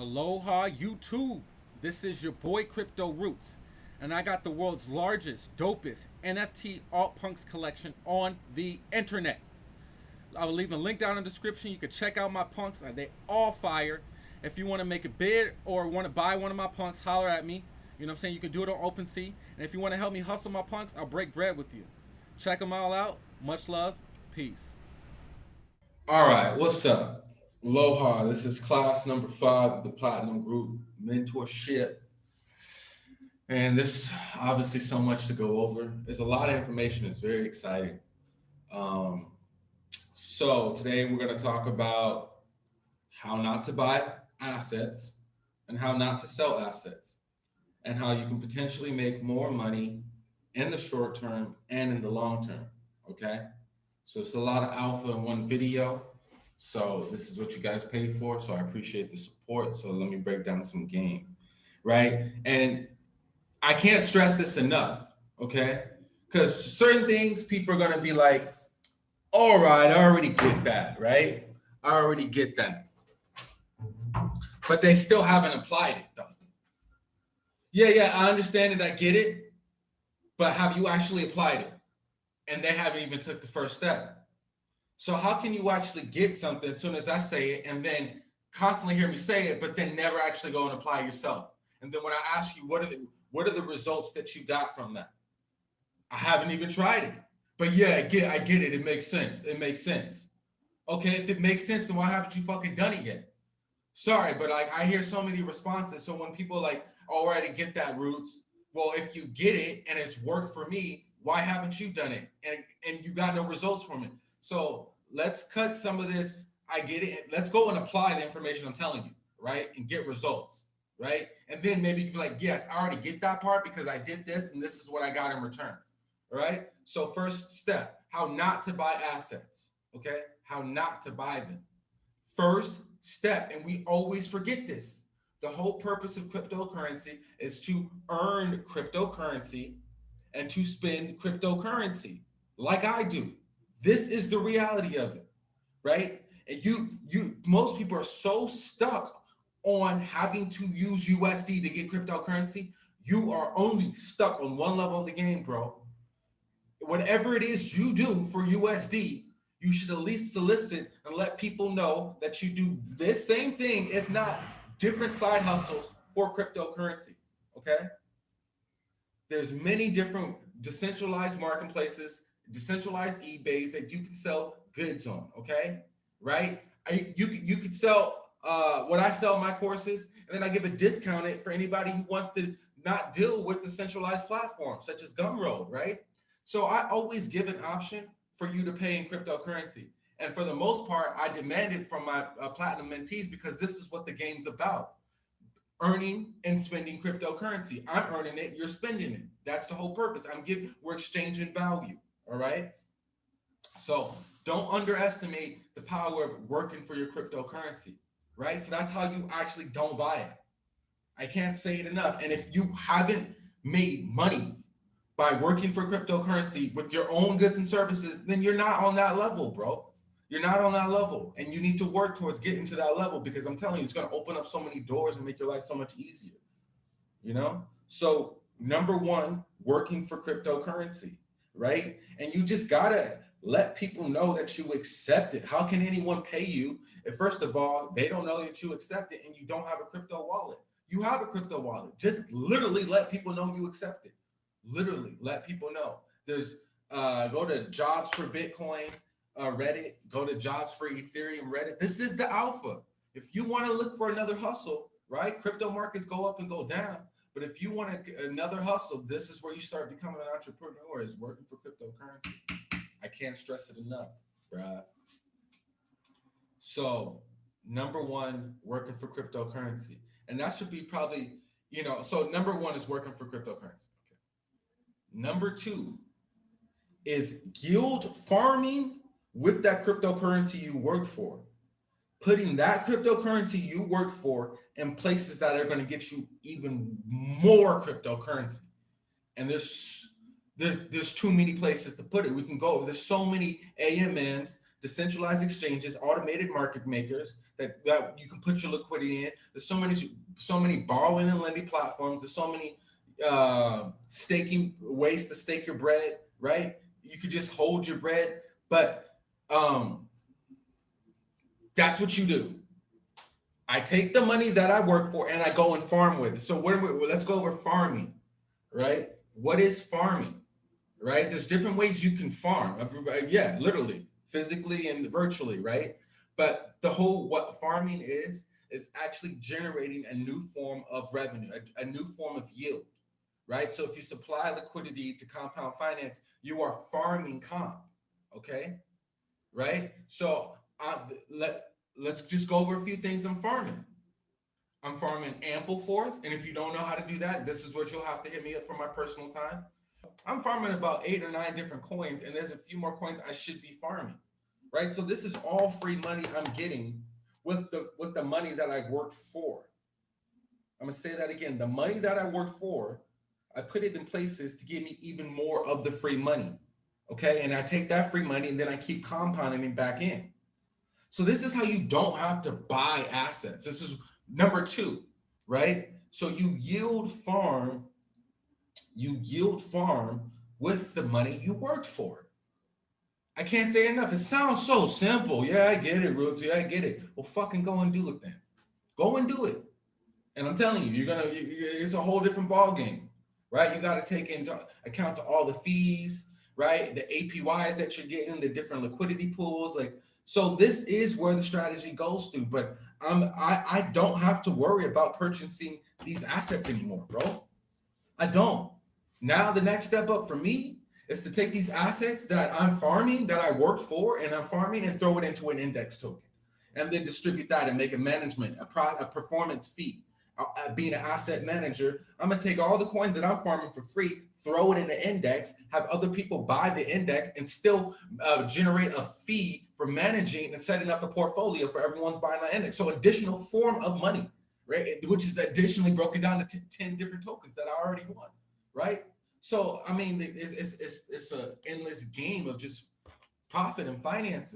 Aloha YouTube. This is your boy Crypto Roots, and I got the world's largest, dopest NFT alt punks collection on the internet. I will leave a link down in the description. You can check out my punks. And they all fire. If you want to make a bid or want to buy one of my punks, holler at me. You know what I'm saying? You can do it on OpenSea. And if you want to help me hustle my punks, I'll break bread with you. Check them all out. Much love. Peace. All right, what's up? Aloha. This is class number five of the Platinum Group Mentorship. And this obviously so much to go over. There's a lot of information. It's very exciting. Um, so today we're going to talk about how not to buy assets and how not to sell assets and how you can potentially make more money in the short term and in the long term. Okay. So it's a lot of alpha in one video. So this is what you guys pay for. So I appreciate the support. So let me break down some game, right? And I can't stress this enough, okay? Because certain things people are gonna be like, all right, I already get that, right? I already get that. But they still haven't applied it though. Yeah, yeah, I understand it, I get it, but have you actually applied it? And they haven't even took the first step. So how can you actually get something as soon as I say it and then constantly hear me say it, but then never actually go and apply yourself? And then when I ask you, what are the what are the results that you got from that? I haven't even tried it. But yeah, I get I get it. It makes sense. It makes sense. Okay, if it makes sense, then why haven't you fucking done it yet? Sorry, but like I hear so many responses. So when people like, oh, I already get that roots. Well, if you get it and it's worked for me, why haven't you done it? And and you got no results from it. So let's cut some of this. I get it. Let's go and apply the information I'm telling you, right? And get results, right? And then maybe you can be like, yes, I already get that part because I did this and this is what I got in return, right? So first step, how not to buy assets, okay? How not to buy them. First step, and we always forget this. The whole purpose of cryptocurrency is to earn cryptocurrency and to spend cryptocurrency like I do. This is the reality of it, right? And you, you, most people are so stuck on having to use USD to get cryptocurrency. You are only stuck on one level of the game, bro. Whatever it is you do for USD, you should at least solicit and let people know that you do this same thing, if not different side hustles for cryptocurrency, okay? There's many different decentralized marketplaces decentralized eBays that you can sell goods on, okay? Right? I, you, you could sell uh, what I sell my courses, and then I give a discount it for anybody who wants to not deal with the centralized platform, such as Gumroad, right? So I always give an option for you to pay in cryptocurrency. And for the most part, I demand it from my uh, platinum mentees because this is what the game's about. Earning and spending cryptocurrency. I'm earning it, you're spending it. That's the whole purpose. I'm giving, we're exchanging value. All right. So don't underestimate the power of working for your cryptocurrency, right? So that's how you actually don't buy it. I can't say it enough. And if you haven't made money by working for cryptocurrency with your own goods and services, then you're not on that level, bro. You're not on that level. And you need to work towards getting to that level because I'm telling you, it's going to open up so many doors and make your life so much easier. You know? So number one, working for cryptocurrency right? And you just gotta let people know that you accept it. How can anyone pay you if first of all, they don't know that you accept it and you don't have a crypto wallet? You have a crypto wallet. Just literally let people know you accept it. Literally let people know. There's uh, go to jobs for Bitcoin, uh, Reddit, go to jobs for Ethereum, Reddit. This is the alpha. If you want to look for another hustle, right? Crypto markets go up and go down. But if you want a, another hustle, this is where you start becoming an entrepreneur is working for cryptocurrency. I can't stress it enough, right? So number one, working for cryptocurrency. And that should be probably, you know, so number one is working for cryptocurrency. Okay. Number two is yield farming with that cryptocurrency you work for putting that cryptocurrency you work for in places that are going to get you even more cryptocurrency. And there's there's there's too many places to put it. We can go. There's so many AMMs decentralized exchanges, automated market makers that, that you can put your liquidity in. There's so many, so many borrowing and lending platforms. There's so many uh, staking ways to stake your bread, right? You could just hold your bread, but um, that's what you do. I take the money that I work for and I go and farm with it. So let's go over farming, right? What is farming? Right? There's different ways you can farm. Everybody, yeah, literally, physically and virtually, right? But the whole what farming is is actually generating a new form of revenue, a, a new form of yield, right? So if you supply liquidity to compound finance, you are farming comp, okay? Right? So uh, let let's just go over a few things I'm farming. I'm farming Ampleforth, and if you don't know how to do that, this is what you'll have to hit me up for my personal time. I'm farming about eight or nine different coins, and there's a few more coins I should be farming, right? So this is all free money I'm getting with the with the money that I worked for. I'm gonna say that again. The money that I worked for, I put it in places to give me even more of the free money. Okay, and I take that free money and then I keep compounding it back in. So this is how you don't have to buy assets. This is number two, right? So you yield farm, you yield farm with the money you worked for. I can't say enough. It sounds so simple. Yeah, I get it, Realty. I get it. Well, fucking go and do it then. Go and do it. And I'm telling you, you're gonna. It's a whole different ball game, right? You got to take into account to all the fees, right? The APYs that you're getting, the different liquidity pools, like. So this is where the strategy goes to. But I'm I I don't have to worry about purchasing these assets anymore, bro. I don't. Now the next step up for me is to take these assets that I'm farming, that I worked for, and I'm farming and throw it into an index token, and then distribute that and make a management, a, pro, a performance fee. Uh, uh, being an asset manager, I'm gonna take all the coins that I'm farming for free, throw it in the index, have other people buy the index, and still uh, generate a fee for managing and setting up the portfolio for everyone's buying the index. So additional form of money, right? Which is additionally broken down to 10, 10 different tokens that I already won, right? So I mean, it's it's it's, it's an endless game of just profit and finances.